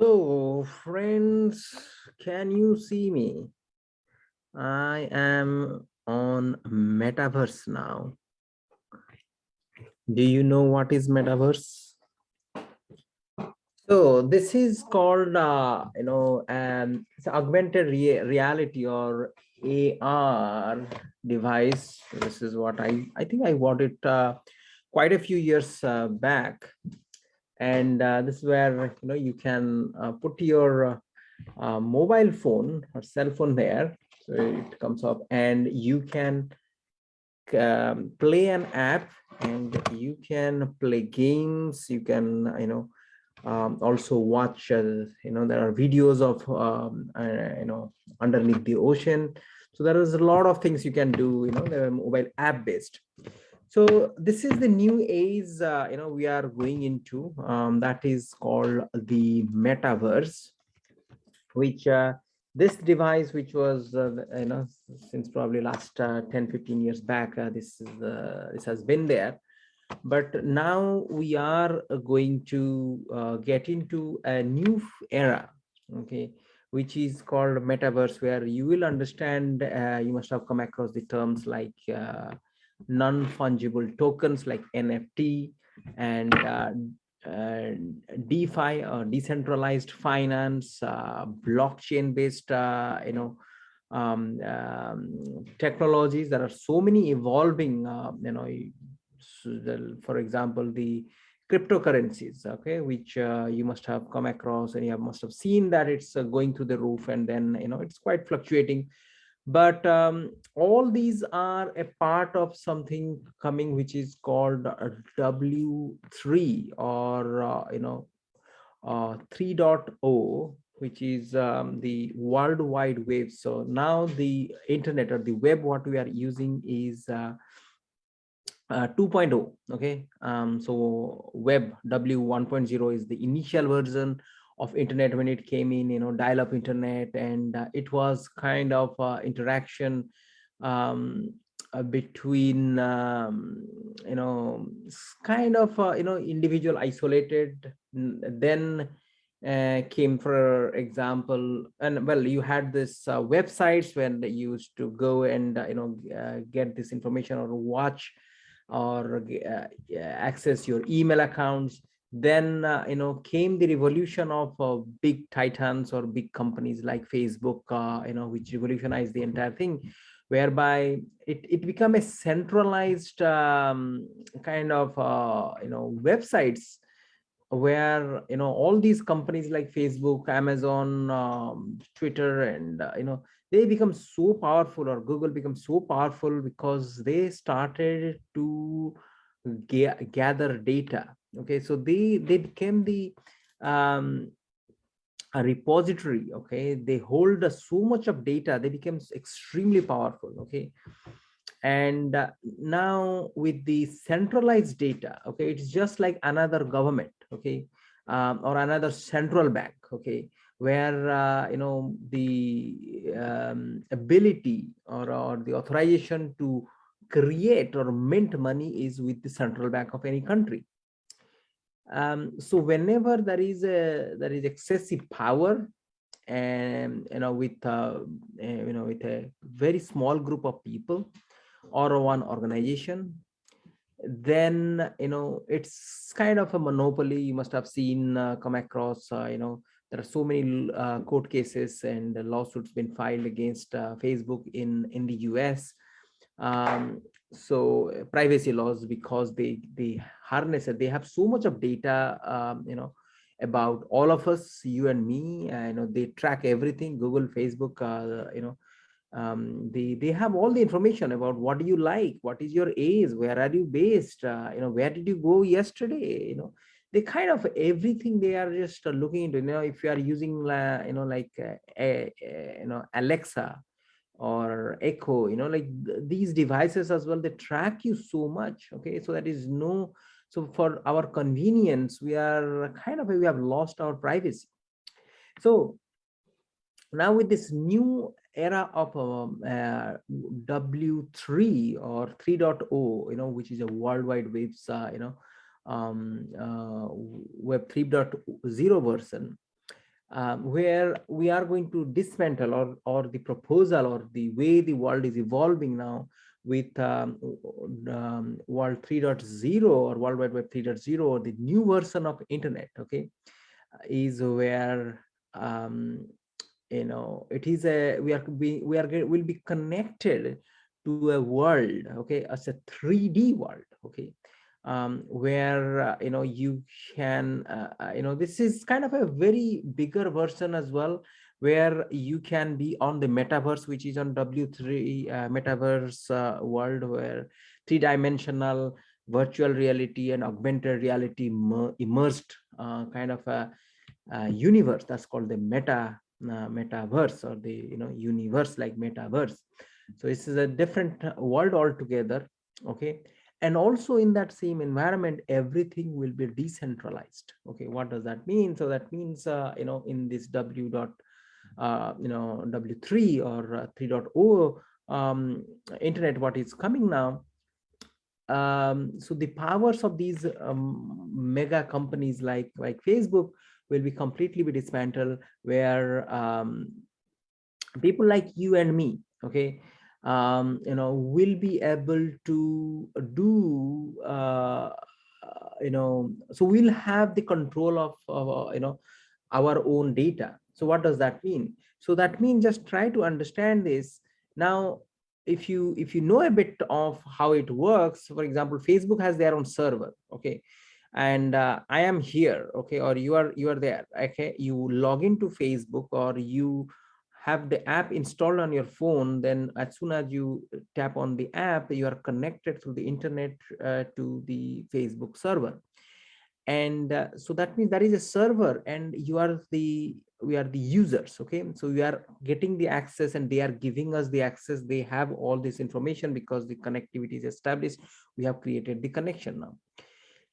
So, friends, can you see me? I am on Metaverse now. Do you know what is Metaverse? So this is called, uh, you know, um, it's augmented rea reality or AR device. This is what I, I think I bought it uh, quite a few years uh, back and uh, this is where you know you can uh, put your uh, mobile phone or cell phone there so it comes up and you can um, play an app and you can play games you can you know um, also watch uh, you know there are videos of um, uh, you know underneath the ocean. So there is a lot of things you can do you know they're mobile app based so this is the new age, uh, you know, we are going into um, that is called the metaverse, which uh, this device, which was, uh, you know, since probably last uh, 10, 15 years back, uh, this is uh, this has been there. But now we are going to get into a new era, okay, which is called metaverse, where you will understand, you must have come across the terms like non-fungible tokens like NFT and uh, uh, DeFi or decentralized finance, uh, blockchain based, uh, you know, um, um, technologies. There are so many evolving, uh, you know, for example, the cryptocurrencies, okay, which uh, you must have come across and you have, must have seen that it's going through the roof and then, you know, it's quite fluctuating but um, all these are a part of something coming which is called w3 or uh, you know uh, 3.0 which is um, the world wide web. So now the internet or the web what we are using is uh, uh, 2.0 okay? Um, so web w 1.0 is the initial version of internet when it came in you know dial-up internet and uh, it was kind of uh, interaction um, uh, between um, you know kind of uh, you know individual isolated then uh, came for example and well you had this uh, websites when they used to go and you know get this information or watch or access your email accounts then uh, you know came the revolution of uh, big titans or big companies like facebook uh, you know which revolutionized the entire thing whereby it, it became a centralized um, kind of uh, you know websites where you know all these companies like facebook amazon um, twitter and uh, you know they become so powerful or google becomes so powerful because they started to ga gather data okay so they they became the um a repository okay? They hold uh, so much of data they became extremely powerful okay? And uh, now with the centralized data okay it's just like another government okay? Um, or another central bank okay? Where uh, you know the um, ability or, or the authorization to create or mint money is with the central bank of any country um, so whenever there is a there is excessive power and you know with uh, eh, you know with a very small group of people or one organization then you know it's kind of a monopoly. You must have seen uh, come across uh, you know there are so many uh, court cases and lawsuits been filed against uh, facebook in in the us um, so uh, privacy laws because they they harness it they have so much of data um, you know about all of us you and me uh, you know they track everything google facebook uh, you know um, they they have all the information about what do you like what is your age where are you based uh, you know where did you go yesterday you know. They kind of everything they are just looking into you know if you are using uh, you know like uh, a, a, you know alexa or echo you know like th these devices as well they track you so much okay? So that is no so for our convenience we are kind of we have lost our privacy. So now with this new era of um, uh, w3 or 3.0 you know which is a worldwide webs uh, you know um, uh, web 3.0 version um, where we are going to dismantle or, or the proposal or the way the world is evolving now with um, um, World 3.0 or World Wide Web 3.0 or the new version of internet, okay, is where um, you know it is a we are we, we are will be connected to a world, okay, as a 3D world, okay, um, where uh, you know you can uh, uh, you know this is kind of a very bigger version as well where you can be on the metaverse which is on w3 uh, metaverse uh, world where three-dimensional virtual reality and augmented reality immersed uh, kind of a, a, universe that's called the meta metaverse or the you know universe like metaverse. So this is a different world altogether okay and also in that same environment everything will be decentralized. Okay what does that mean? So that means uh, you know in this w dot uh, you know w3 or uh, 3.0 um, internet what is coming now um, so the powers of these um, mega companies like like facebook will be completely be dismantled where um, people like you and me okay um, you know, will be able to do, uh, you know, so we'll have the control of, of, you know, our own data. So what does that mean? So that means just try to understand this. Now, if you if you know a bit of how it works, for example, Facebook has their own server, okay, and uh, I am here, okay, or you are you are there, okay, you log into Facebook or you have the app installed on your phone, then as soon as you tap on the app, you are connected through the internet uh, to the Facebook server. And uh, so that means there is a server and you are the, we are the users, okay? So we are getting the access and they are giving us the access. They have all this information because the connectivity is established. We have created the connection now.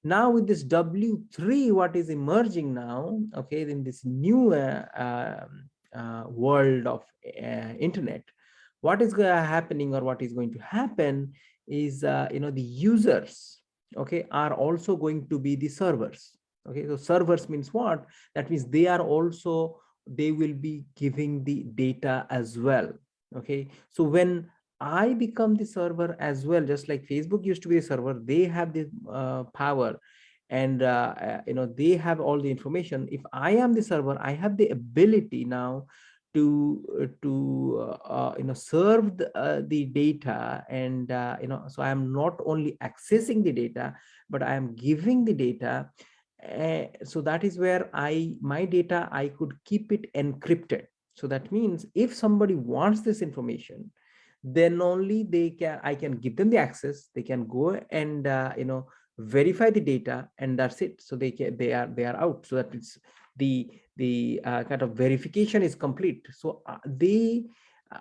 Now with this W3, what is emerging now, okay, in this new uh, uh, world of uh, internet. What is happening or what is going to happen is uh, you know the users okay are also going to be the servers okay? So servers means what? That means they are also they will be giving the data as well okay? So when i become the server as well just like facebook used to be a server they have the uh, power and uh, uh, you know they have all the information. If i am the server i have the ability now to uh, to uh, uh, you know serve the, uh, the data. And you know so i am not only accessing the data but i am giving the data. Uh, so that is where i my data i could keep it encrypted. So that means if somebody wants this information then only they can i can give them the access. They can go and you know verify the data and that's it. So they they are they are out. So that it's the the uh, kind of verification is complete. So uh, they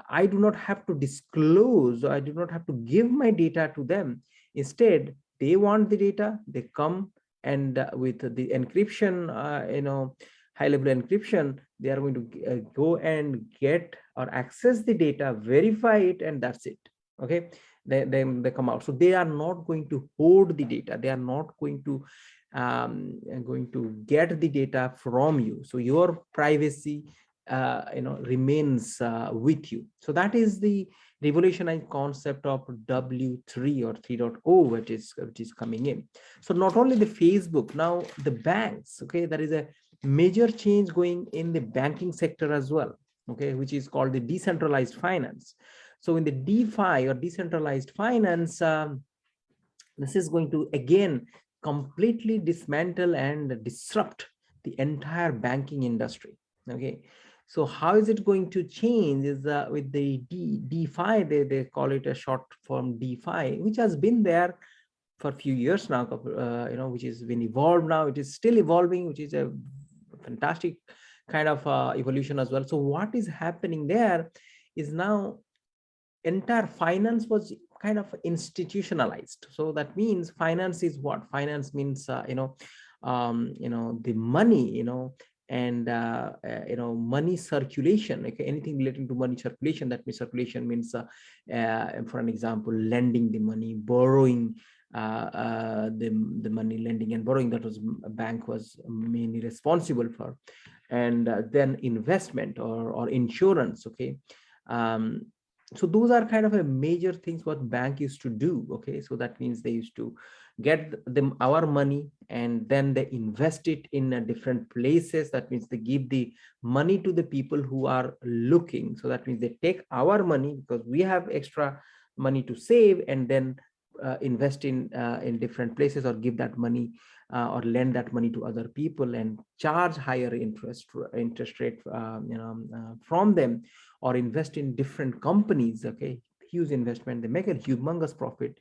i do not have to disclose i do not have to give my data to them. Instead they want the data they come and uh, with the encryption uh, you know high level encryption they are going to uh, go and get or access the data verify it and that's it. Okay they, they, they come out. So they are not going to hoard the data. They are not going to um, going to get the data from you. So your privacy, uh, you know, remains uh, with you. So that is the revolutionized concept of W3 or 3.0, which is which is coming in. So not only the Facebook, now the banks. Okay, there is a major change going in the banking sector as well. Okay, which is called the decentralized finance. So in the DeFi or decentralized finance, um, this is going to again completely dismantle and disrupt the entire banking industry. Okay, so how is it going to change is uh, with the D, DeFi, they, they call it a short form DeFi, which has been there for a few years now, uh, you know, which has been evolved now. It is still evolving, which is a fantastic kind of uh, evolution as well. So what is happening there is now entire finance was kind of institutionalized. So that means finance is what? Finance means uh, you know um, you know the money you know and uh, uh, you know money circulation. Like anything relating to money circulation that means circulation means uh, uh for an example lending the money borrowing uh, uh, the the money lending and borrowing that was bank was mainly responsible for. And then investment or, or insurance okay um, so those are kind of a major things what bank used to do okay? So that means they used to get them our money and then they invest it in different places. That means they give the money to the people who are looking. So that means they take our money because we have extra money to save and then uh, invest in uh, in different places or give that money uh, or lend that money to other people and charge higher interest interest rate um, you know uh, from them or invest in different companies okay? Huge investment. They make a humongous profit.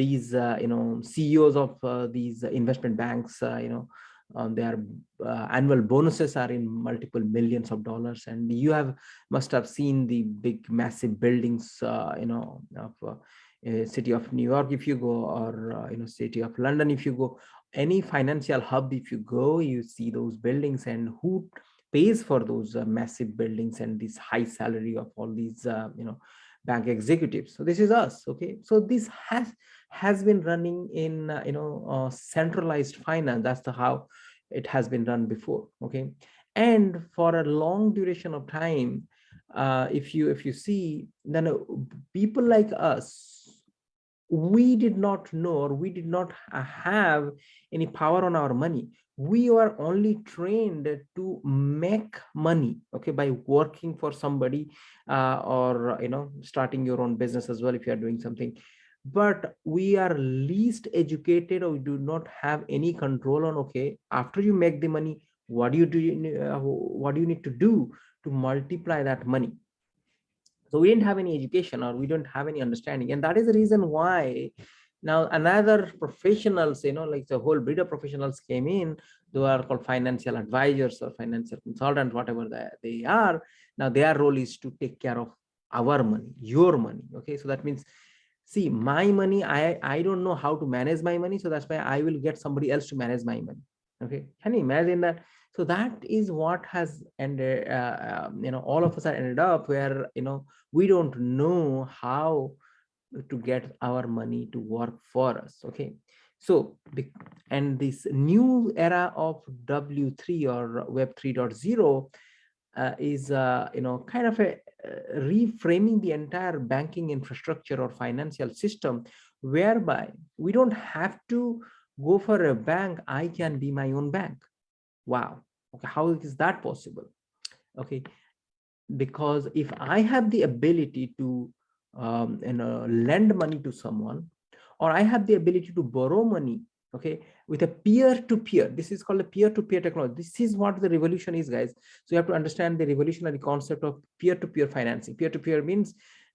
These uh, you know ceos of uh, these investment banks you know um, their uh, annual bonuses are in multiple millions of dollars. And you have must have seen the big massive buildings uh, you know of uh, city of new york if you go or uh, you know city of london if you go. Any financial hub if you go you see those buildings and who pays for those uh, massive buildings and this high salary of all these uh, you know bank executives. So this is us okay? So this has has been running in uh, you know centralized finance. That's the how it has been done before okay? And for a long duration of time uh, if you if you see then uh, people like us we did not know or we did not have any power on our money we are only trained to make money okay by working for somebody uh, or you know starting your own business as well if you are doing something. But we are least educated or we do not have any control on okay after you make the money what do you do uh, what do you need to do to multiply that money? So we didn't have any education or we don't have any understanding. And that is the reason why now another professionals you know like the whole breed of professionals came in they are called financial advisors or financial consultants whatever they, they are. Now their role is to take care of our money your money okay? So that means see my money i i don't know how to manage my money so that's why i will get somebody else to manage my money okay? Can you imagine that? So that is what has ended uh, um, you know all of us are ended up where you know we don't know how to get our money to work for us okay? So and this new era of w3 or web 3.0 uh, is uh, you know kind of a uh, reframing the entire banking infrastructure or financial system whereby we don't have to go for a bank i can be my own bank. Wow. Okay how is that possible? Okay because if i have the ability to um, you know lend money to someone or i have the ability to borrow money okay with a peer-to-peer. -peer. this is called a peer-to-peer -peer technology. This is what the revolution is guys. So you have to understand the revolutionary concept of peer-to-peer -peer financing. Peer-to-peer -peer means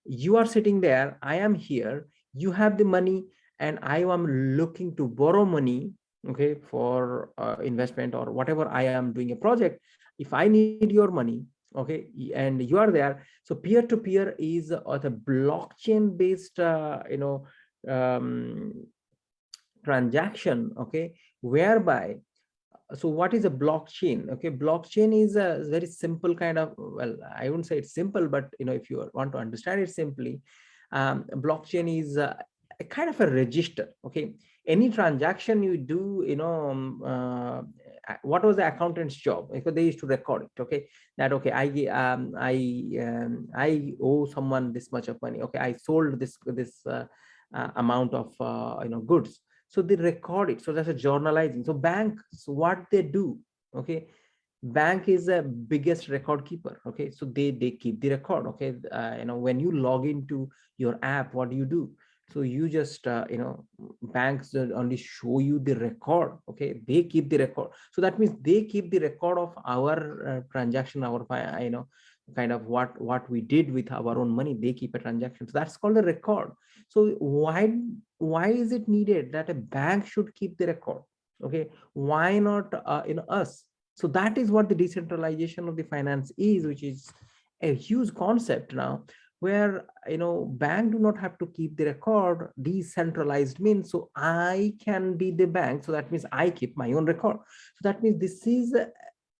you are sitting there i am here you have the money and i am looking to borrow money okay for uh, investment or whatever i am doing a project. If i need your money okay and you are there. So peer to peer is uh, the blockchain based uh, you know um, transaction okay whereby so what is a blockchain? Okay blockchain is a very simple kind of well i wouldn't say it's simple but you know if you want to understand it simply um, blockchain is a, a kind of a register okay? Any transaction you do you know um, uh, what was the accountant's job? Because they used to record it okay? That okay i um i um, i owe someone this much of money. Okay i sold this this uh, uh, amount of uh, you know goods. So they record it. So that's a journalizing. So banks what they do okay? Bank is the biggest record keeper okay? So they they keep the record okay? Uh, you know when you log into your app what do you do so you just uh, you know banks only show you the record okay? They keep the record. So that means they keep the record of our uh, transaction our you know kind of what what we did with our own money. They keep a transaction. So that's called a record. So why why is it needed that a bank should keep the record okay? Why not uh, in us? So that is what the decentralization of the finance is which is a huge concept now where you know bank do not have to keep the record decentralized means so i can be the bank. So that means i keep my own record. So that means this is a,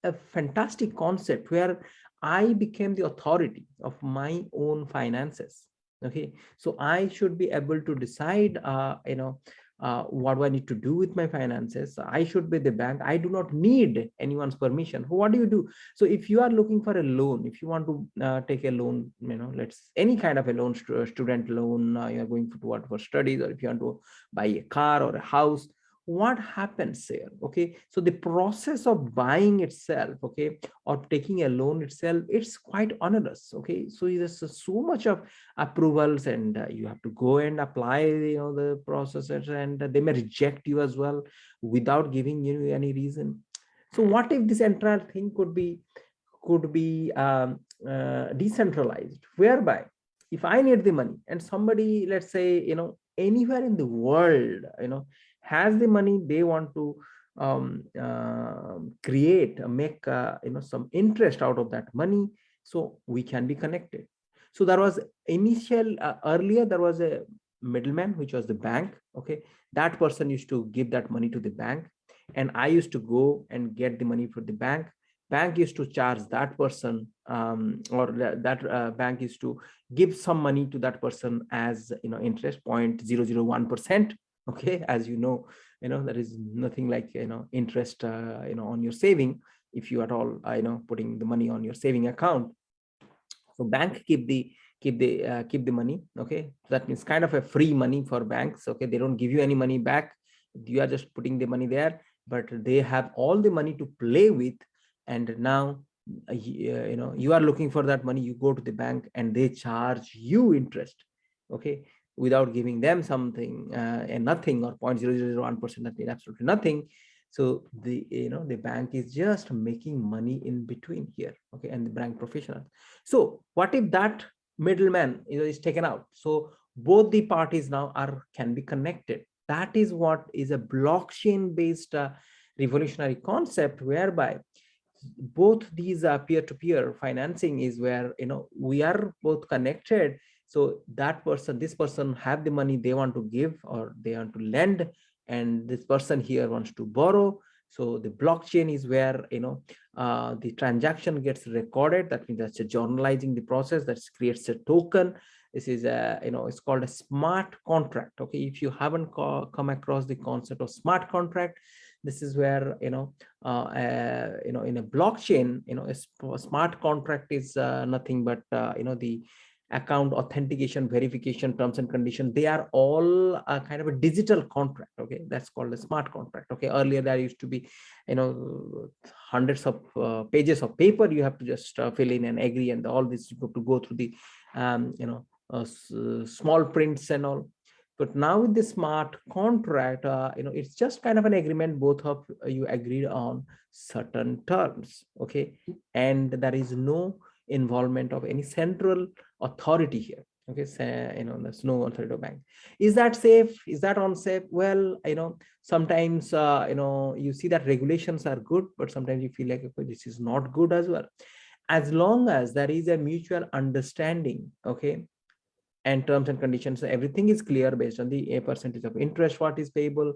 a fantastic concept where i became the authority of my own finances. Okay? So i should be able to decide uh you know uh, what do I need to do with my finances? I should be the bank. I do not need anyone's permission. What do you do? So if you are looking for a loan, if you want to uh, take a loan, you know, let's any kind of a loan, student loan, uh, you're going for, for studies, or if you want to buy a car or a house, what happens here okay? So the process of buying itself okay or taking a loan itself it's quite onerous okay? So there's so much of approvals and uh, you have to go and apply you know the processes and they may reject you as well without giving you any reason. So what if this entire thing could be could be um, uh, decentralized whereby if i need the money and somebody let's say you know anywhere in the world you know has the money they want to um, uh, create make uh, you know some interest out of that money so we can be connected. So there was initial uh, earlier there was a middleman which was the bank okay? That person used to give that money to the bank and i used to go and get the money from the bank. Bank used to charge that person um, or that uh, bank used to give some money to that person as you know interest 0.001 percent okay as you know you know there is nothing like you know interest uh, you know on your saving if you at all uh, you know putting the money on your saving account. So bank keep the keep the uh, keep the money okay? That means kind of a free money for banks okay? They don't give you any money back. You are just putting the money there but they have all the money to play with and now uh, you know you are looking for that money you go to the bank and they charge you interest okay without giving them something uh, and nothing or 0.0001 percent that means absolutely nothing. So the you know the bank is just making money in between here okay and the bank professional so what if that middleman you know is taken out? So both the parties now are can be connected. That is what is a blockchain based uh, revolutionary concept whereby both these uh, peer-to-peer -peer financing is where you know we are both connected so that person this person have the money they want to give or they want to lend and this person here wants to borrow. So the blockchain is where you know uh, the transaction gets recorded. That means that's a journalizing the process that creates a token. This is a you know it's called a smart contract. Okay if you haven't come across the concept of smart contract this is where you know uh, uh, you know in a blockchain you know a smart contract is uh, nothing but uh, you know the account authentication verification terms and conditions they are all a kind of a digital contract okay? That's called a smart contract okay? Earlier there used to be you know hundreds of uh, pages of paper you have to just uh, fill in and agree and all this you have to go through the um, you know uh, small prints and all. But now with the smart contract uh, you know it's just kind of an agreement both of you agreed on certain terms okay? And there is no involvement of any central authority here. Okay so, you know there's no authority bank. Is that safe? Is that unsafe? Well you know sometimes uh, you know you see that regulations are good but sometimes you feel like okay, this is not good as well. As long as there is a mutual understanding okay and terms and conditions everything is clear based on the a percentage of interest what is payable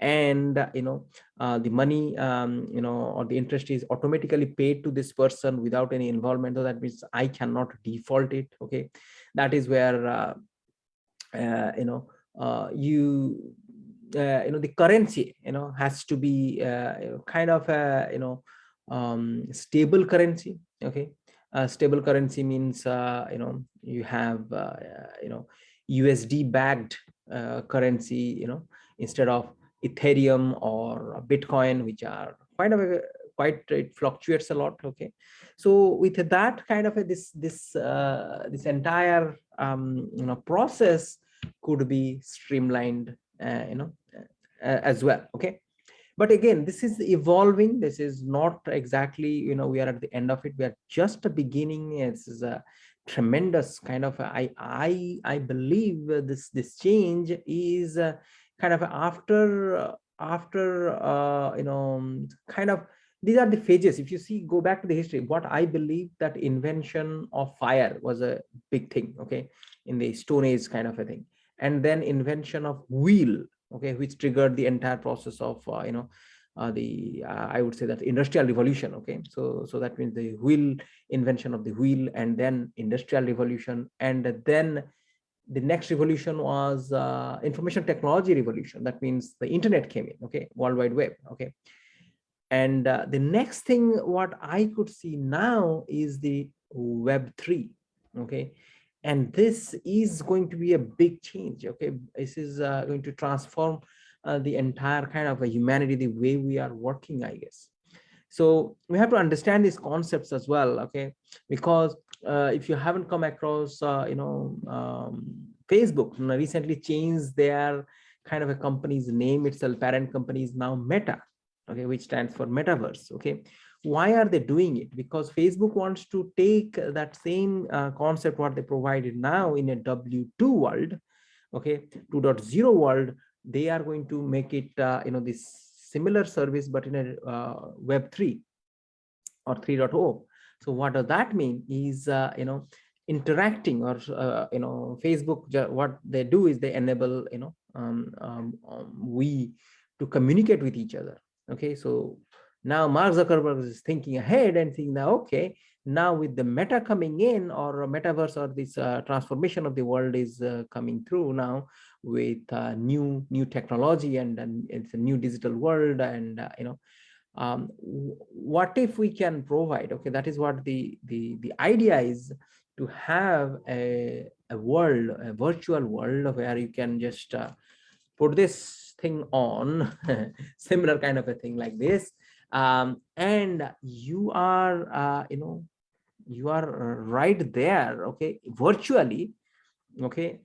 and uh, you know uh, the money um, you know or the interest is automatically paid to this person without any involvement so that means i cannot default it okay that is where uh, uh you know uh, you uh, you know the currency you know has to be kind of a you know um, stable currency okay stable currency means you know you have you know usd backed currency you know instead of Ethereum or Bitcoin, which are quite a quite it fluctuates a lot. Okay, so with that kind of a, this this uh, this entire um, you know process could be streamlined, uh, you know, uh, as well. Okay, but again, this is evolving. This is not exactly you know we are at the end of it. We are just a beginning. This is a tremendous kind of I I I believe this this change is. Kind of after after uh, you know kind of these are the phases. If you see go back to the history what i believe that invention of fire was a big thing okay in the stone age kind of a thing. And then invention of wheel okay which triggered the entire process of uh, you know uh, the uh, i would say that industrial revolution okay. So so that means the wheel invention of the wheel and then industrial revolution and then the next revolution was uh, information technology revolution. That means the internet came in, okay, World Wide Web, okay. And uh, the next thing what I could see now is the Web 3, okay. And this is going to be a big change, okay. This is uh, going to transform uh, the entire kind of a humanity, the way we are working, I guess. So we have to understand these concepts as well, okay? Because uh, if you haven't come across, uh, you know, um, Facebook recently changed their kind of a company's name itself, parent company is now Meta, okay, which stands for metaverse, okay? Why are they doing it? Because Facebook wants to take that same uh, concept what they provided now in a W2 world, okay, 2.0 world, they are going to make it, uh, you know, this similar service, but in a uh, web 3 or 3.0. So what does that mean is, uh, you know, interacting or, uh, you know, Facebook, what they do is they enable, you know, um, um, um, we to communicate with each other. Okay, so now Mark Zuckerberg is thinking ahead and thinking that, okay, now with the meta coming in or metaverse or this uh, transformation of the world is uh, coming through now with uh, new new technology and, and it's a new digital world and uh, you know um, what if we can provide okay that is what the the the idea is to have a, a world a virtual world where you can just uh, put this thing on similar kind of a thing like this. Um, and you are uh, you know you are right there okay virtually okay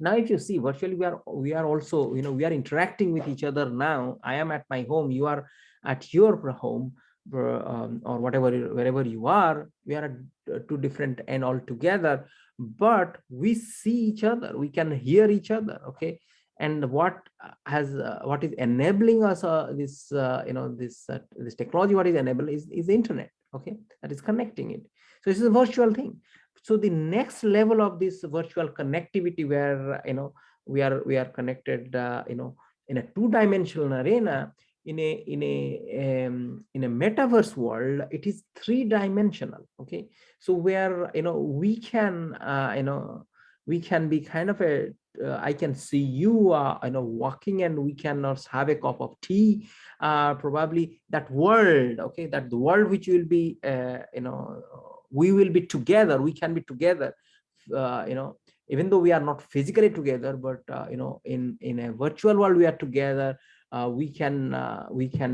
now if you see virtually we are we are also you know we are interacting with each other now. I am at my home you are at your home um, or whatever wherever you are we are at two different end altogether but we see each other we can hear each other okay? And what has uh, what is enabling us uh, this uh, you know this uh, this technology what is enabled is is the internet okay? That is connecting it. So this is a virtual thing so the next level of this virtual connectivity where you know we are we are connected uh, you know in a two-dimensional arena in a in a um, in a metaverse world it is three-dimensional okay? So where you know we can uh, you know we can be kind of a uh, I can see you, uh, you know, walking and we cannot have a cup of tea, uh, probably that world, okay, that the world which will be, uh, you know, we will be together, we can be together, uh, you know, even though we are not physically together, but, uh, you know, in, in a virtual world, we are together, we can, we can,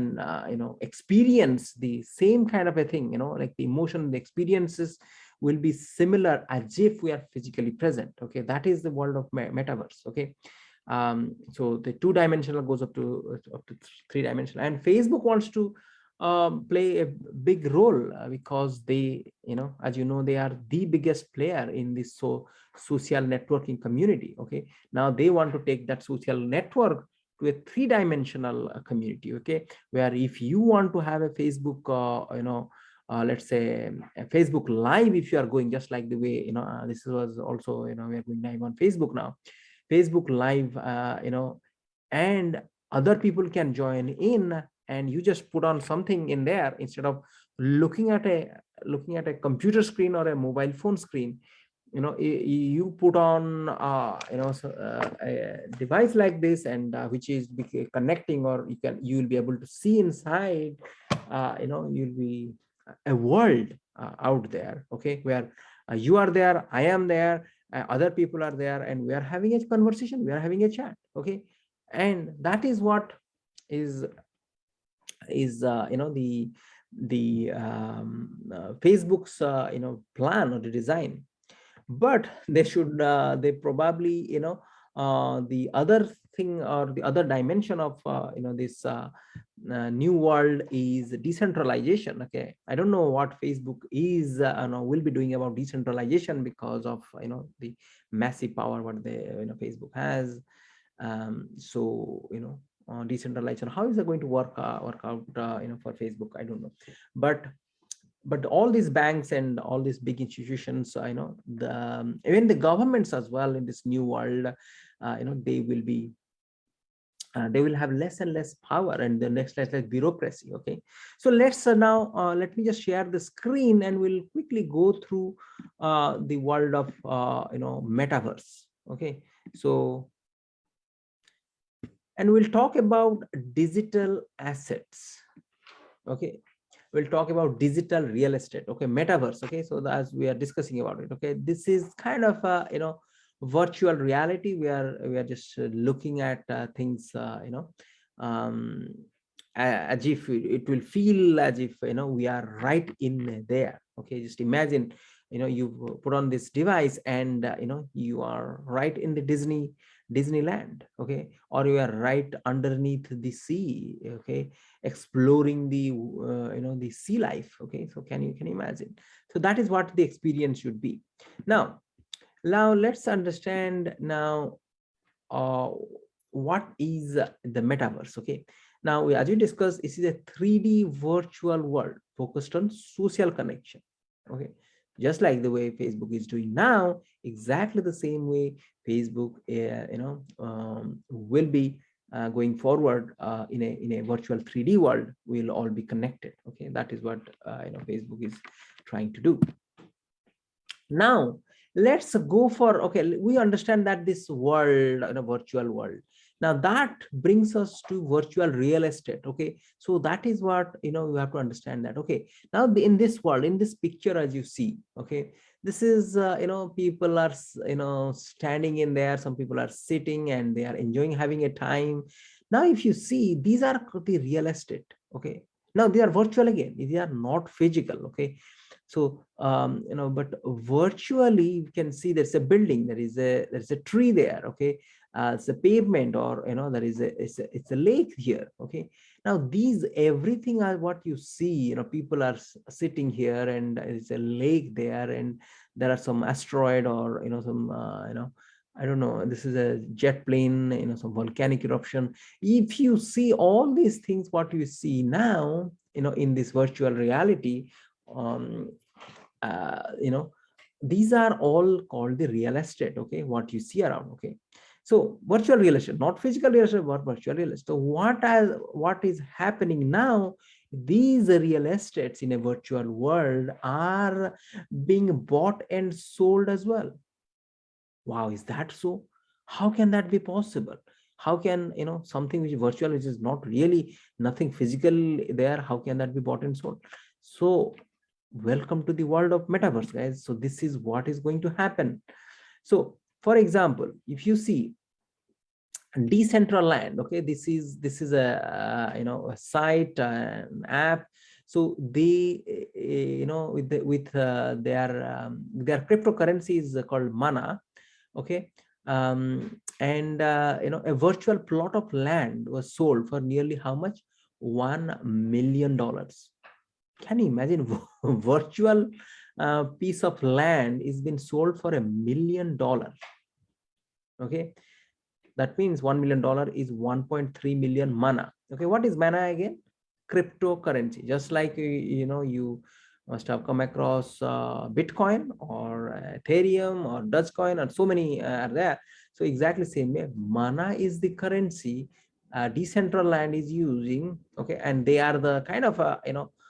you know, experience the same kind of a thing, you know, like the emotion, the experiences, will be similar as if we are physically present okay? That is the world of metaverse okay? Um, so the two dimensional goes up to up to three dimensional. And facebook wants to um, play a big role uh, because they you know as you know they are the biggest player in this so social networking community okay? Now they want to take that social network to a three-dimensional uh, community okay? Where if you want to have a facebook uh, you know uh, let's say Facebook live if you are going just like the way you know uh, this was also you know we are going live on Facebook now. Facebook live uh, you know and other people can join in and you just put on something in there instead of looking at a looking at a computer screen or a mobile phone screen you know you put on uh, you know uh, a device like this and uh, which is connecting or you can you will be able to see inside uh, you know you'll be a world uh, out there okay where uh, you are there i am there uh, other people are there and we are having a conversation we are having a chat okay? And that is what is is uh, you know the the um, uh, facebook's uh, you know plan or the design. But they should they probably you know the other thing or the other dimension of you know this new world is decentralization okay? I don't know what facebook is you know will be doing about decentralization because of you know the massive power what the you know facebook has. Um, so you know uh, decentralization how is it going to work uh, work out uh, you know for facebook? I don't know. But but all these banks and all these big institutions uh, you know the um, even the governments as well in this new world uh, you know they will be uh, they will have less and less power and the next less less bureaucracy okay? So let's uh, now uh, let me just share the screen and we'll quickly go through uh, the world of uh, you know metaverse okay? So and we'll talk about digital assets. Okay? We'll talk about digital real estate. Okay? Metaverse. Okay? So as we are discussing about it. Okay? This is kind of a you know virtual reality. We are we are just looking at uh, things uh, you know um, as if it will feel as if you know we are right in there. Okay? Just imagine you know you put on this device and uh, you know you are right in the disney disneyland okay or you are right underneath the sea okay exploring the uh, you know the sea life okay so can you can imagine so that is what the experience should be now now let's understand now uh, what is the metaverse. Okay. Now, as we discussed, this is a 3D virtual world focused on social connection. Okay. Just like the way Facebook is doing now, exactly the same way Facebook, uh, you know, um, will be uh, going forward uh, in a in a virtual 3D world. We'll all be connected. Okay, that is what uh, you know Facebook is trying to do. Now, let's go for okay we understand that this world in a virtual world now that brings us to virtual real estate okay? So that is what you know you have to understand that okay? Now in this world in this picture as you see okay? This is uh, you know people are you know standing in there some people are sitting and they are enjoying having a time. Now if you see these are the real estate okay? Now they are virtual again they are not physical okay so, um, you know, but virtually you can see there's a building, there is a, there's a tree there, okay? Uh, it's a pavement or, you know, there is a, it's a, it's a lake here, okay? Now these, everything are what you see, you know, people are sitting here and it's a lake there and there are some asteroid or, you know, some, uh, you know, I don't know, this is a jet plane, you know, some volcanic eruption. If you see all these things, what you see now, you know, in this virtual reality, um, uh, you know, these are all called the real estate, okay, what you see around, okay. So virtual real estate, not physical real estate, but virtual real estate. So what, as, what is happening now, these real estates in a virtual world are being bought and sold as well. Wow, is that so? How can that be possible? How can, you know, something which is virtual, which is not really nothing physical there, how can that be bought and sold? So welcome to the world of metaverse guys. So this is what is going to happen. So for example if you see decentraland okay this is this is a uh, you know a site uh, app. So they uh, you know with the, with uh, their um, their cryptocurrency is called mana okay? Um, and uh, you know a virtual plot of land was sold for nearly how much? One million dollars can you imagine? Virtual uh, piece of land is been sold for a million dollars. Okay? That means one million dollar is 1.3 million mana. Okay what is mana again? Cryptocurrency. Just like you know you must have come across uh, bitcoin or ethereum or dogecoin and so many uh, are there. So exactly same way mana is the currency uh, decentraland is using okay and they are the kind of uh, you know uh,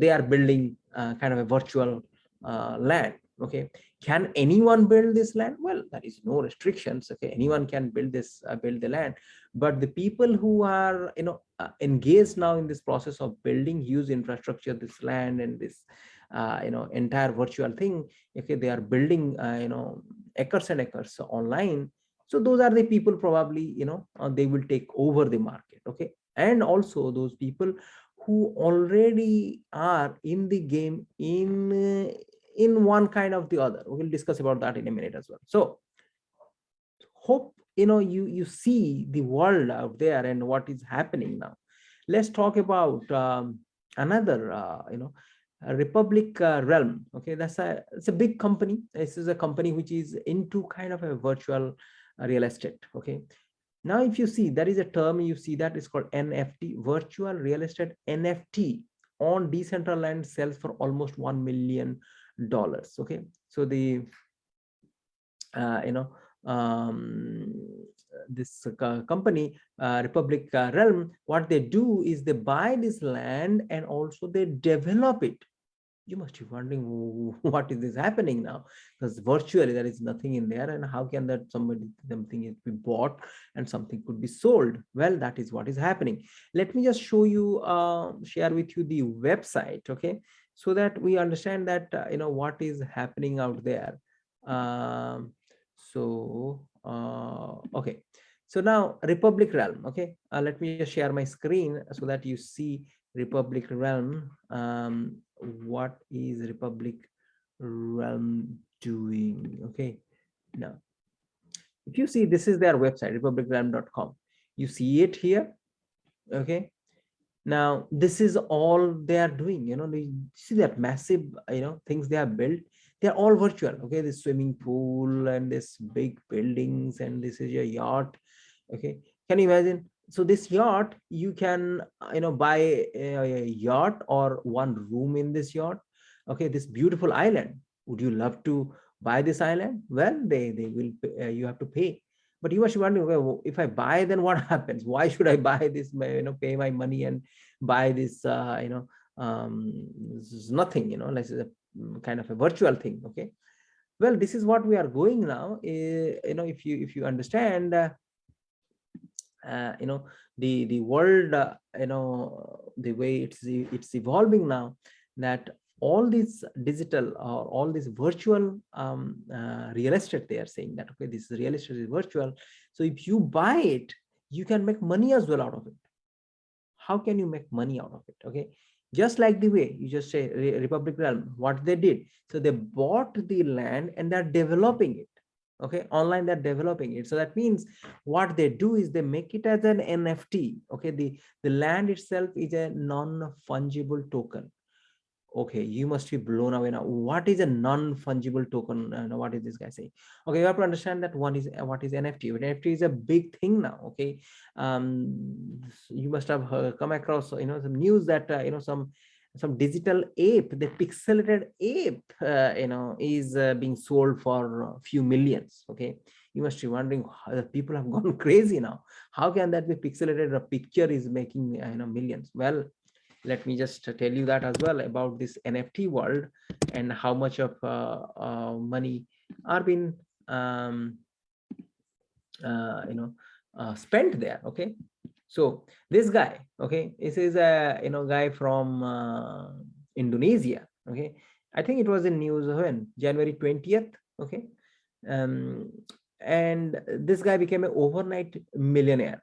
they are building uh, kind of a virtual uh, land okay? Can anyone build this land? Well there is no restrictions okay? Anyone can build this uh, build the land. But the people who are you know uh, engaged now in this process of building huge infrastructure this land and this uh, you know entire virtual thing okay they are building you know acres and acres online. So those are the people probably you know they will take over the market okay? And also those people who already are in the game in in one kind of the other. We'll discuss about that in a minute as well. So hope you know you you see the world out there and what is happening now. Let's talk about um, another uh, you know republic uh, realm. Okay that's a it's a big company. This is a company which is into kind of a virtual uh, real estate. Okay now, if you see, there is a term you see that is called NFT, virtual real estate NFT on Decentraland sells for almost $1 million. Okay. So the, uh, you know, um, this uh, company, uh, Republic uh, Realm, what they do is they buy this land and also they develop it. You must be wondering what is this happening now? Because virtually there is nothing in there, and how can that somebody something is be bought and something could be sold? Well, that is what is happening. Let me just show you, uh, share with you the website, okay, so that we understand that uh, you know what is happening out there. Um, so uh, okay so now republic realm okay uh, let me just share my screen so that you see republic realm um, what is republic realm doing? Okay now if you see this is their website republicrealm.com you see it here okay? Now this is all they are doing you know see that massive you know things they have built? They're all virtual okay? This swimming pool and this big buildings and this is your yacht okay? Can you imagine so this yacht you can uh, you know buy a, yacht or one room in this yacht okay this beautiful island. Would you love to buy this island? Well they they will uh, you have to pay. But you must be wondering well, if i buy then what happens? Why should i buy this you know pay my money and buy this uh, you know um this is nothing you know like a Mm, kind of a virtual thing okay? Well this is what we are going now uh, you know if you if you understand uh, you know the the world uh, you know the way it's it's evolving now that all these digital or all this virtual um, uh, real estate they are saying that okay this real estate is virtual. So if you buy it you can make money as well out of it. How can you make money out of it okay? Just like the way you just say republic realm what they did. So they bought the land and they're developing it okay online they're developing it. So that means what they do is they make it as an nft okay the the land itself is a non-fungible token. Okay you must be blown away now. What is a non-fungible token? Uh, what is this guy saying? Okay you have to understand that one is what is nft nft is a big thing now okay? Um you must have come across you know some news that uh, you know some some digital ape the pixelated ape uh, you know is uh, being sold for a few millions okay? You must be wondering people have gone crazy now. How can that be pixelated? A picture is making uh, you know millions. Well let me just tell you that as well about this nft world and how much of uh, uh, money are being um, uh, you know spent there okay so this guy okay this is a you know guy from uh, indonesia okay? I think it was in news when? January 20th okay? Um and this guy became an overnight millionaire.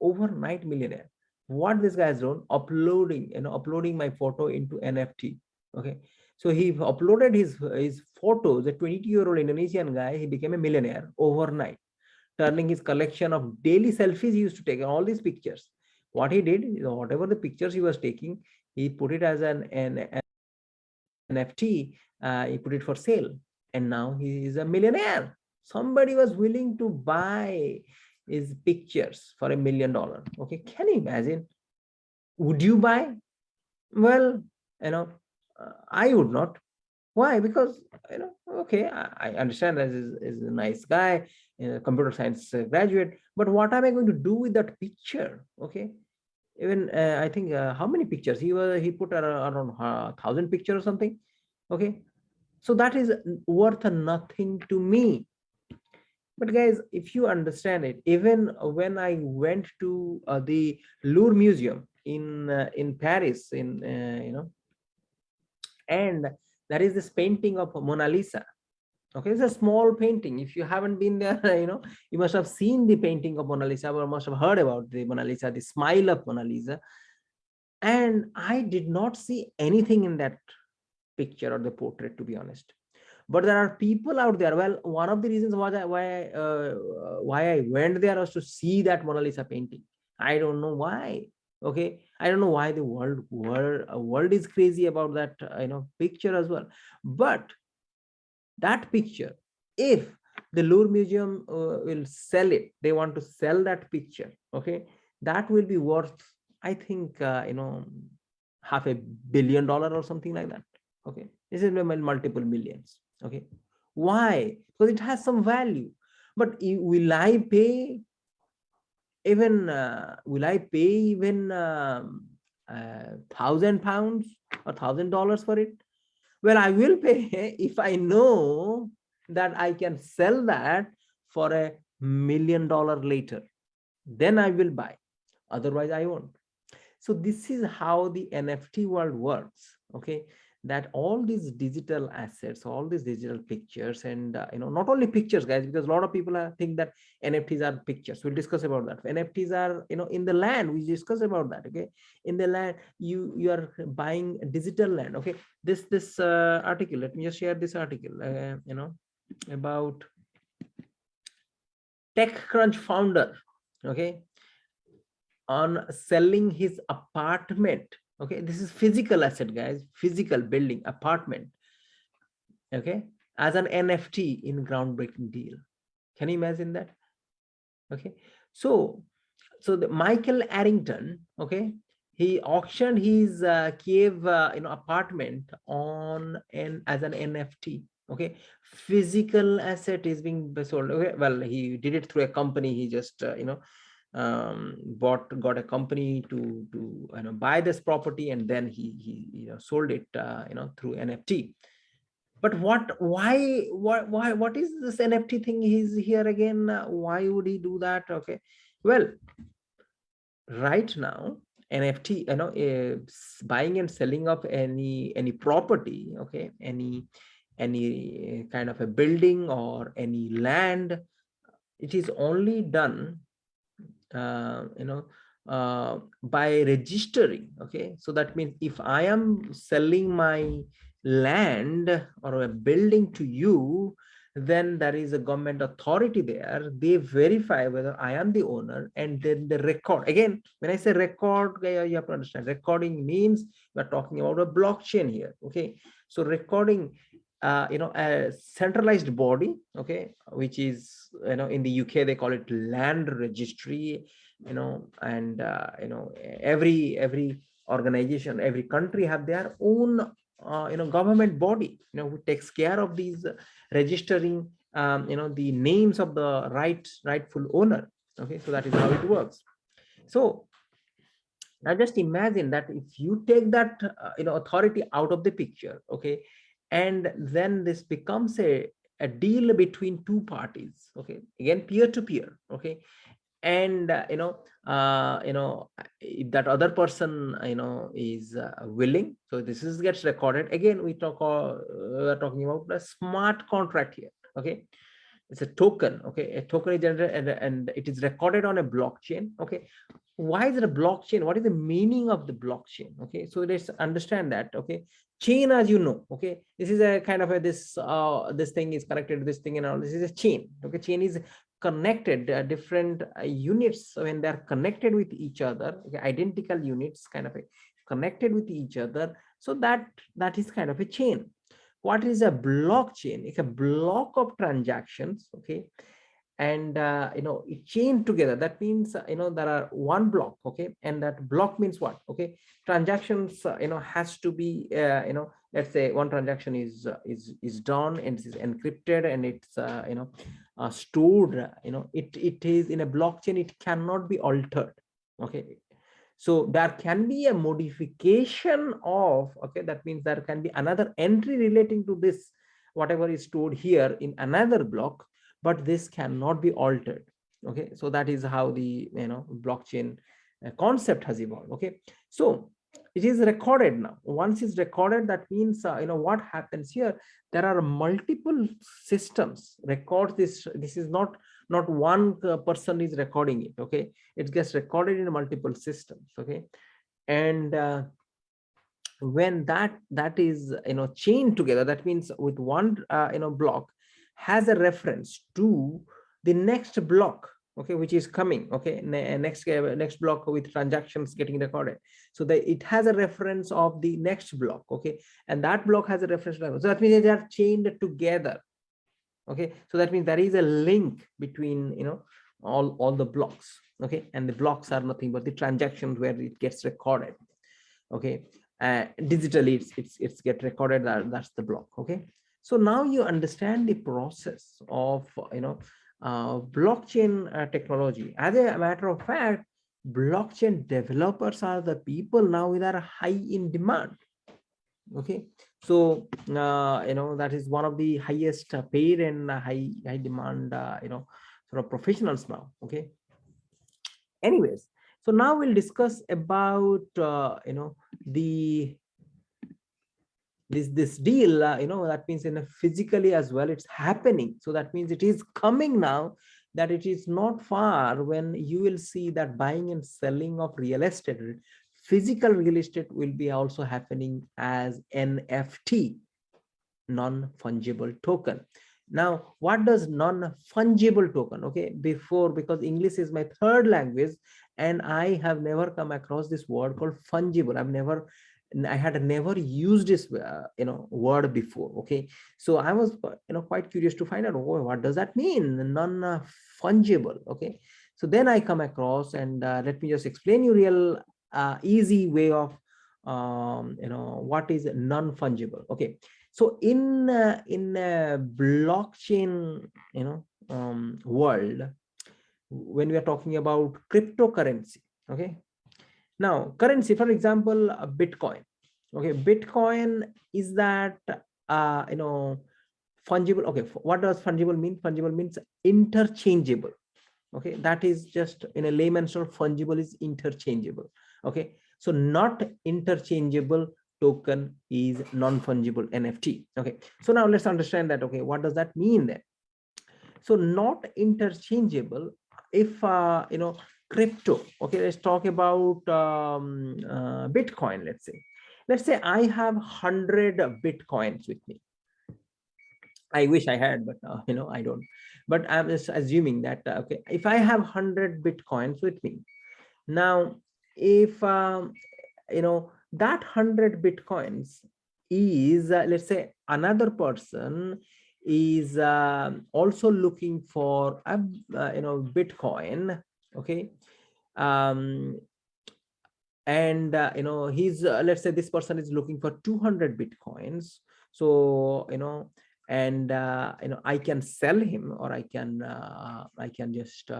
Overnight millionaire. What this guy has done? Uploading you know uploading my photo into nft okay? So he uploaded his his photos. A 22 year old indonesian guy he became a millionaire overnight turning his collection of daily selfies he used to take all these pictures. What he did you know, whatever the pictures he was taking he put it as an, an, nft uh, he put it for sale. And now he is a millionaire. Somebody was willing to buy his pictures for a million dollar. Okay can you imagine? Would you buy? Well you know uh, i would not why? Because you know okay i, I understand that is, is a nice guy a computer science uh, graduate but what am i going to do with that picture? Okay? Even uh, i think uh, how many pictures? He was he put around, around uh, thousand pictures or something? Okay? So that is worth nothing to me. But guys if you understand it even when i went to uh, the louvre museum in uh, in paris in uh, you know and there is this painting of mona lisa. Okay it's a small painting. If you haven't been there you know you must have seen the painting of mona lisa or must have heard about the mona lisa the smile of mona lisa. And i did not see anything in that picture or the portrait to be honest. But there are people out there. Well one of the reasons why I, why uh, why i went there was to see that mona lisa painting. I don't know why. Okay i don't know why the world world uh, world is crazy about that uh, you know picture as well. But that picture if the Louvre Museum uh, will sell it, they want to sell that picture, okay, that will be worth, I think, uh, you know, half a billion dollar or something like that, okay. This is multiple millions okay. Why? Because it has some value. But will i pay even uh, will i pay even um, uh, thousand pounds or thousand dollars for it? Well i will pay if i know that i can sell that for a million dollar later. Then i will buy. Otherwise i won't. So this is how the nft world works okay that all these digital assets all these digital pictures and uh, you know not only pictures guys because a lot of people are, think that nfts are pictures. We'll discuss about that. Nfts are you know in the land we discuss about that okay? In the land you you are buying digital land okay? This this uh, article let me just share this article uh, you know about techcrunch founder okay? On selling his apartment okay this is physical asset guys. Physical building apartment. Okay as an nft in groundbreaking deal. Can you imagine that? Okay so so the michael arrington okay he auctioned his uh, Kyiv uh, you know apartment on an as an nft okay physical asset is being sold. Okay well he did it through a company. He just uh, you know um, bought got a company to to you know buy this property and then he he you know sold it uh, you know through nft but what why what why what is this nft thing he's here again? Why would he do that? Okay. Well right now nft you know uh, buying and selling of any any property okay any any kind of a building or any land it is only done uh, you know uh, by registering okay? So that means if i am selling my land or a building to you then there is a government authority there. They verify whether i am the owner and then the record. Again when i say record you have to understand. Recording means we're talking about a blockchain here okay? So recording uh, you know a centralized body okay which is you know in the uk they call it land registry you know and uh, you know every every organization every country have their own uh, you know government body you know who takes care of these registering um, you know the names of the right rightful owner okay so that is how it works. So now just imagine that if you take that uh, you know authority out of the picture okay and then this becomes a a deal between two parties okay? Again peer to peer okay? And uh, you know uh, you know if that other person you know is uh, willing so this is gets recorded. Again we talk uh, talking about a smart contract here okay it's a token okay? A token is generated and, and it is recorded on a blockchain okay? Why is it a blockchain? What is the meaning of the blockchain okay? So let's understand that okay? Chain as you know okay? This is a kind of a this uh this thing is connected to this thing and all. This is a chain okay? Chain is connected uh, different uh, units when they're connected with each other okay, identical units kind of a, connected with each other. So that that is kind of a chain what is a blockchain? It's a block of transactions okay? And uh, you know it chain together. That means uh, you know there are one block okay? And that block means what okay? Transactions uh, you know has to be uh, you know let's say one transaction is uh, is is done and it is encrypted and it's uh, you know stored you know it it is in a blockchain it cannot be altered okay so there can be a modification of okay that means there can be another entry relating to this whatever is stored here in another block but this cannot be altered okay? So that is how the you know blockchain uh, concept has evolved okay? So it is recorded now. Once it's recorded that means uh, you know what happens here there are multiple systems record this this is not not one uh, person is recording it okay? It gets recorded in multiple systems okay? And uh, when that that is you know chained together that means with one uh, you know block has a reference to the next block okay which is coming okay? Next uh, next block with transactions getting recorded. So that it has a reference of the next block okay? And that block has a reference so that means they are chained together okay so that means there is a link between you know all all the blocks okay and the blocks are nothing but the transactions where it gets recorded okay uh, digitally it's it's it's get recorded that, that's the block okay so now you understand the process of you know uh, blockchain uh, technology. As a matter of fact, blockchain developers are the people now that are high in demand. Okay, so uh, you know that is one of the highest paid and high high demand uh, you know sort of professionals now. Okay. Anyways, so now we'll discuss about uh, you know the this this deal uh, you know that means in a physically as well it's happening so that means it is coming now that it is not far when you will see that buying and selling of real estate physical real estate will be also happening as nft non-fungible token now what does non-fungible token okay before because english is my third language and i have never come across this word called fungible i've never I had never used this, uh, you know, word before. Okay, so I was, you know, quite curious to find out, oh, what does that mean? Non-fungible. Okay, so then I come across, and uh, let me just explain you real uh, easy way of, um, you know, what is non-fungible. Okay, so in uh, in a blockchain, you know, um, world, when we are talking about cryptocurrency, okay, now, currency, for example, Bitcoin. Okay, Bitcoin is that uh, you know fungible. Okay, what does fungible mean? Fungible means interchangeable. Okay, that is just in a layman's term, fungible is interchangeable. Okay, so not interchangeable token is non-fungible NFT. Okay, so now let's understand that. Okay, what does that mean then? So not interchangeable if uh, you know crypto okay let's talk about um, uh, bitcoin let's say let's say i have 100 bitcoins with me i wish i had but uh, you know i don't but i'm just assuming that uh, okay if i have 100 bitcoins with me now if um, you know that 100 bitcoins is uh, let's say another person is uh, also looking for a uh, you know bitcoin okay? Um and uh, you know he's uh, let's say this person is looking for 200 bitcoins. So you know and uh, you know i can sell him or i can i can just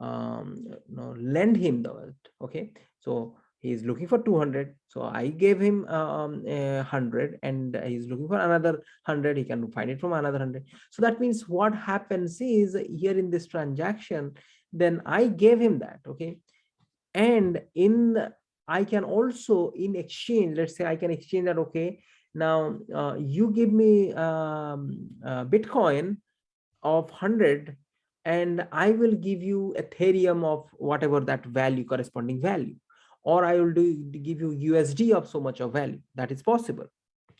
um know lend him the world okay? So he's looking for 200 so i gave him um, a 100 and he's looking for another 100 he can find it from another 100 so that means what happens is here in this transaction then I gave him that, okay? And in, the, I can also in exchange, let's say I can exchange that, okay, now uh, you give me um, uh, Bitcoin of 100 and I will give you Ethereum of whatever that value, corresponding value, or I will do give you USD of so much of value. That is possible.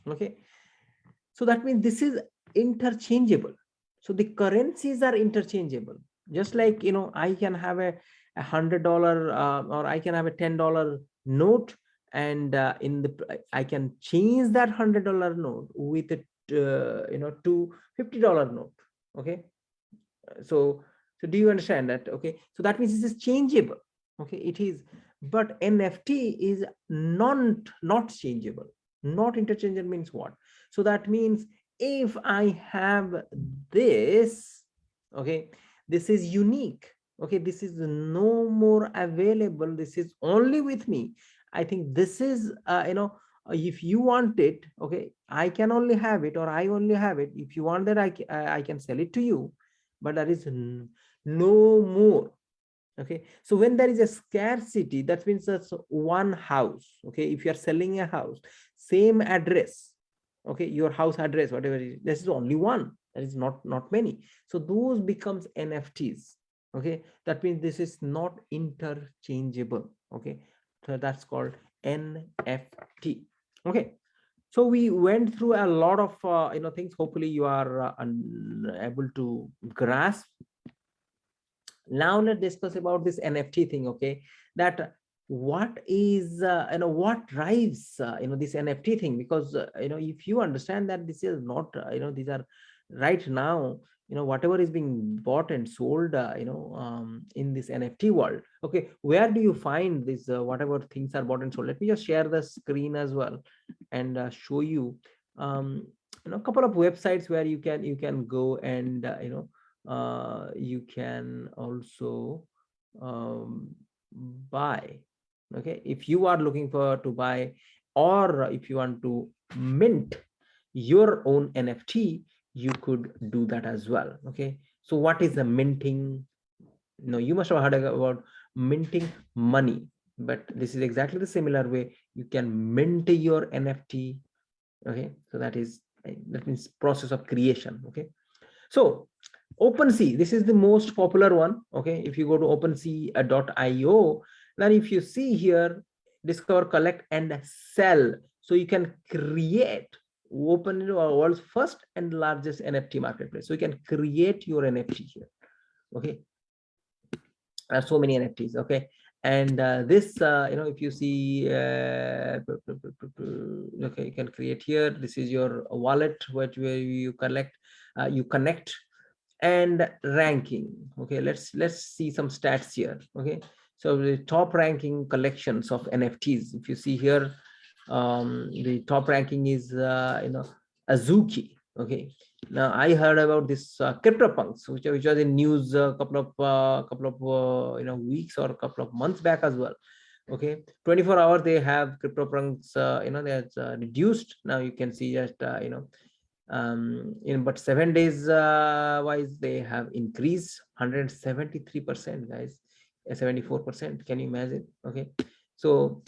Okay. So that means this is interchangeable. So the currencies are interchangeable just like you know i can have a a hundred dollar uh, or i can have a ten dollar note and uh, in the i can change that hundred dollar note with it uh, you know to fifty dollar note okay so so do you understand that? Okay. So that means this is changeable. Okay. It is but nft is non not changeable. Not interchangeable means what? So that means if i have this okay this is unique. Okay. This is no more available. This is only with me. I think this is uh, you know if you want it okay i can only have it or i only have it. If you want that i i can sell it to you but there is no more okay? So when there is a scarcity that means that's one house okay? If you are selling a house same address okay? Your house address whatever it is this is only one that is not not many. So those becomes nfts okay? That means this is not interchangeable okay? So that's called nft okay so we went through a lot of uh, you know things. Hopefully you are uh, able to grasp. Now let's discuss about this nft thing okay? That what is uh, you know what drives uh, you know this nft thing? Because uh, you know if you understand that this is not uh, you know these are right now you know whatever is being bought and sold uh, you know um, in this nft world. Okay where do you find this uh, whatever things are bought and sold? Let me just share the screen as well and uh, show you um, you know a couple of websites where you can you can go and uh, you know uh, you can also um, buy. Okay if you are looking for to buy or if you want to mint your own nft you could do that as well okay? So what is the minting? No you must have heard about minting money but this is exactly the similar way. You can mint your nft okay? So that is that means process of creation okay? So OpenSea, this is the most popular one. Okay, if you go to OpenSea.io, then if you see here, discover, collect, and sell. So you can create open into our world's first and largest NFT marketplace. So you can create your NFT here. Okay. There are so many NFTs. Okay. And uh, this, uh, you know, if you see, uh, okay, you can create here. This is your wallet, which where you collect, uh, you connect and ranking okay let's let's see some stats here okay so the top ranking collections of nfts if you see here um the top ranking is uh, you know azuki okay? Now i heard about this uh, CryptoPunks which, which was in news a couple of uh, couple of uh, you know weeks or a couple of months back as well okay? 24 hours they have CryptoPunks uh, you know that's uh, reduced. Now you can see just uh, you know um in but seven days uh, wise they have increased 173 percent guys 74 percent. Can you imagine? Okay? So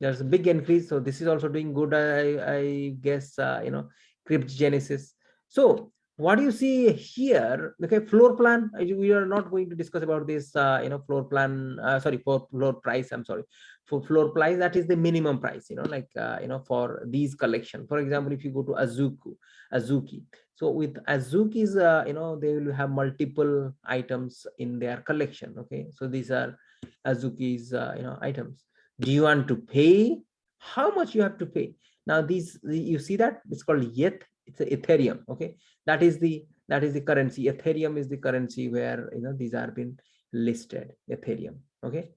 there's a big increase so this is also doing good i i guess uh, you know cryptgenesis so what do you see here? Okay floor plan we are not going to discuss about this uh, you know floor plan uh, sorry for floor price i'm sorry. For floor price that is the minimum price you know like uh, you know for these collection. For example if you go to azuku azuki. So with azuki's uh, you know they will have multiple items in their collection okay? So these are azuki's uh, you know items do you want to pay? How much you have to pay? Now these you see that? It's called yet it's ethereum okay? That is the that is the currency. Ethereum is the currency where you know these are been listed ethereum okay?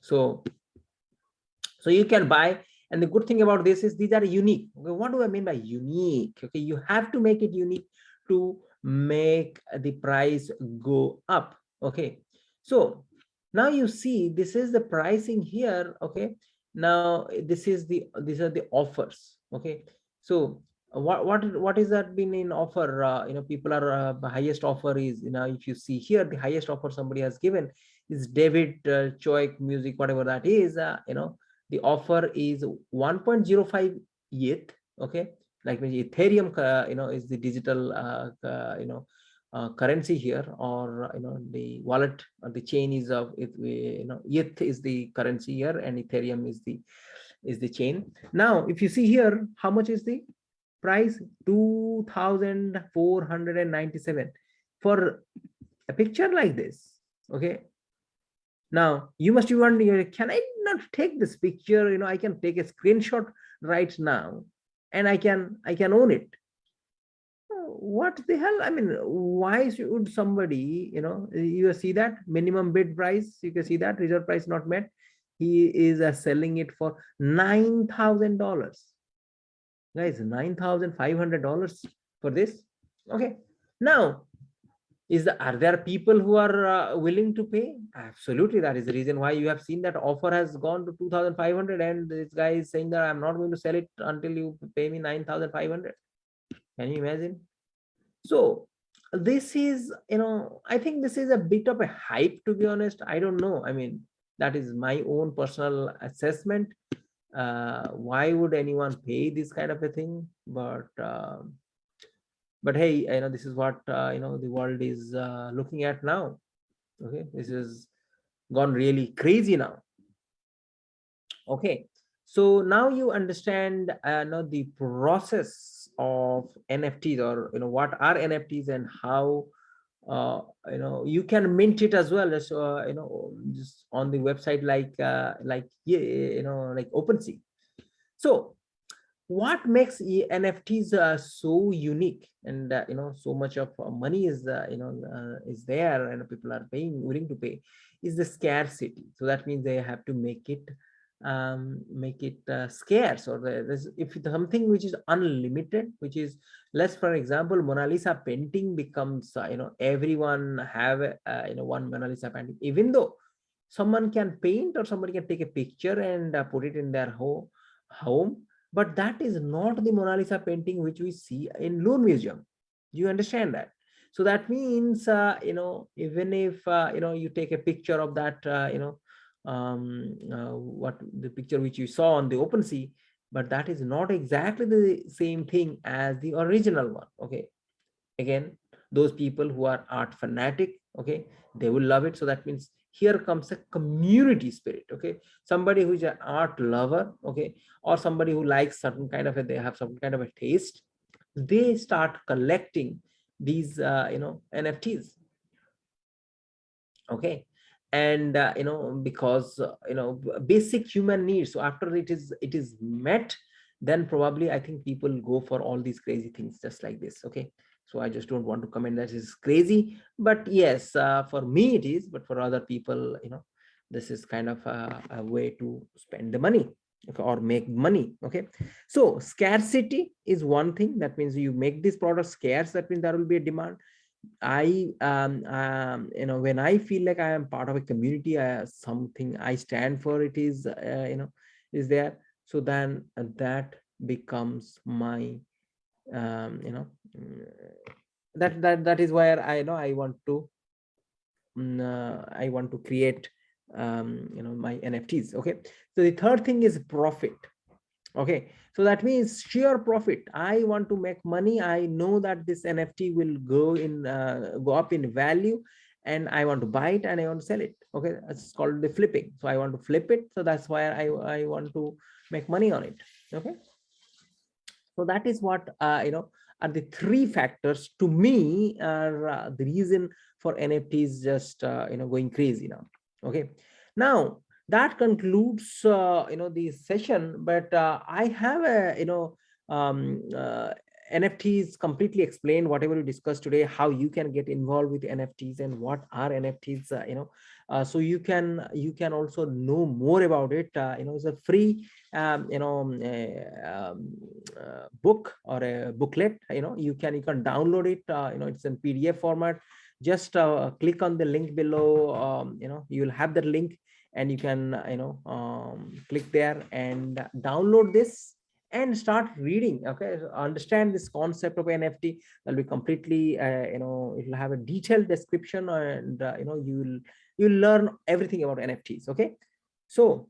So so you can buy and the good thing about this is these are unique. Okay, what do i mean by unique? Okay you have to make it unique to make the price go up okay? So now you see this is the pricing here okay? Now this is the these are the offers okay? So what what what is that been in offer? Uh, you know people are uh, the highest offer is you know if you see here the highest offer somebody has given is david uh, choick music whatever that is uh, you know? The offer is 1.05 ETH okay? Like ethereum uh, you know is the digital uh, uh, you know uh, currency here or you know the wallet or the chain is of it you know ETH is the currency here and ethereum is the is the chain. Now if you see here how much is the price? 2497 for a picture like this okay? Now you must be wondering can i not take this picture? You know i can take a screenshot right now and i can i can own it what the hell? I mean why should somebody you know you see that minimum bid price you can see that reserve price not met. He is uh, selling it for nine thousand dollars. Guys nine thousand five hundred dollars for this? Okay. Now is the, are there people who are uh, willing to pay? Absolutely that is the reason why you have seen that offer has gone to 2500 and this guy is saying that i'm not going to sell it until you pay me 9500 can you imagine so this is you know i think this is a bit of a hype to be honest. I don't know. I mean that is my own personal assessment. Uh, why would anyone pay this kind of a thing? But uh, but hey you know this is what uh, you know the world is uh, looking at now. Okay this is gone really crazy now. Okay so now you understand uh, know the process of nfts or you know what are nfts and how uh, you know you can mint it as well as uh, you know just on the website like uh, like you know like OpenSea. So what makes NFTs uh, so unique and uh, you know so much of uh, money is uh, you know uh, is there and people are paying willing to pay is the scarcity. So that means they have to make it um, make it uh, scarce or there's if something which is unlimited which is less for example mona lisa painting becomes uh, you know everyone have uh, you know one mona lisa painting. Even though someone can paint or somebody can take a picture and uh, put it in their home home but that is not the mona lisa painting which we see in louvre museum. You understand that? So that means uh, you know even if uh, you know you take a picture of that you know um, uh, what the picture which you saw on the OpenSea, but that is not exactly the same thing as the original one. Okay. Again, those people who are art fanatic, okay, they will love it. So that means here comes a community spirit. Okay. Somebody who's an art lover, okay, or somebody who likes certain kind of a, they have some kind of a taste, they start collecting these, uh, you know, NFTs. Okay and uh, you know because uh, you know basic human needs. So after it is it is met then probably i think people go for all these crazy things just like this okay? So i just don't want to comment that is crazy. But yes uh, for me it is but for other people you know this is kind of a, a way to spend the money okay, or make money okay? So scarcity is one thing. That means you make this product scarce that means there will be a demand I um, um you know when I feel like I am part of a community, uh, something I stand for it is uh, you know is there. So then uh, that becomes my um, you know mm, that that that is where I know I want to um, uh, I want to create um, you know my NFTs. Okay, so the third thing is profit okay so that means sheer profit. I want to make money. I know that this nft will go in uh, go up in value and i want to buy it and i want to sell it. Okay it's called the flipping. So i want to flip it. So that's why i i want to make money on it. Okay? So that is what uh, you know are the three factors to me are uh, the reason for nfts just uh, you know going crazy now. Okay? Now that concludes uh, you know the session but uh, i have a you know um, uh, nfts completely explained whatever we discussed today how you can get involved with nfts and what are nfts uh, you know uh, so you can you can also know more about it uh, you know it's a free um, you know um, um book or a booklet you know you can you can download it you know it's in pdf format. Just click on the link below um, you know you will have the link and you can you know um, click there and download this and start reading okay? Understand this concept of nft will be completely uh, you know it will have a detailed description and uh, you know you will you'll learn everything about nfts okay? So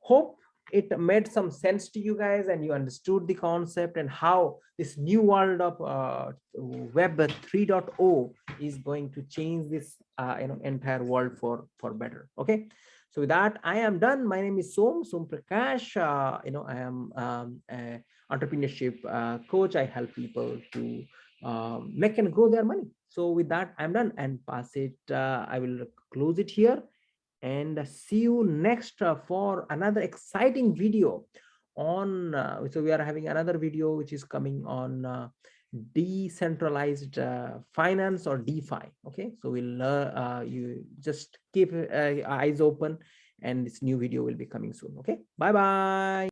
hope it made some sense to you guys and you understood the concept and how this new world of uh, web 3.0 is going to change this uh, you know entire world for for better okay so with that, I am done. My name is Som, Som Prakash. Uh, you know, I am um, a entrepreneurship uh, coach. I help people to um, make and grow their money. So with that, I'm done and pass it. Uh, I will close it here and see you next uh, for another exciting video on. Uh, so we are having another video which is coming on uh, decentralized uh, finance or DeFi. Okay, so we'll uh, uh, you just keep uh, eyes open and this new video will be coming soon. Okay, bye bye.